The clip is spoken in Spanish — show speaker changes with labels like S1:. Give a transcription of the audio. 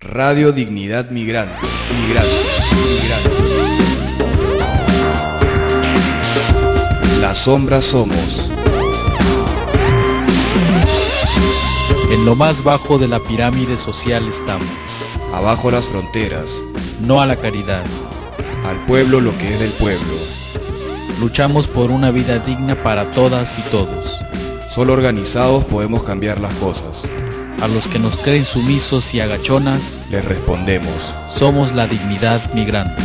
S1: Radio Dignidad Migrante. Migrante. Migrante. La sombra somos.
S2: En lo más bajo de la pirámide social estamos.
S1: Abajo las fronteras.
S2: No a la caridad.
S1: Al pueblo lo que es del pueblo.
S2: Luchamos por una vida digna para todas y todos.
S1: Solo organizados podemos cambiar las cosas.
S2: A los que nos creen sumisos y agachonas,
S1: Les respondemos.
S2: somos la dignidad migrante.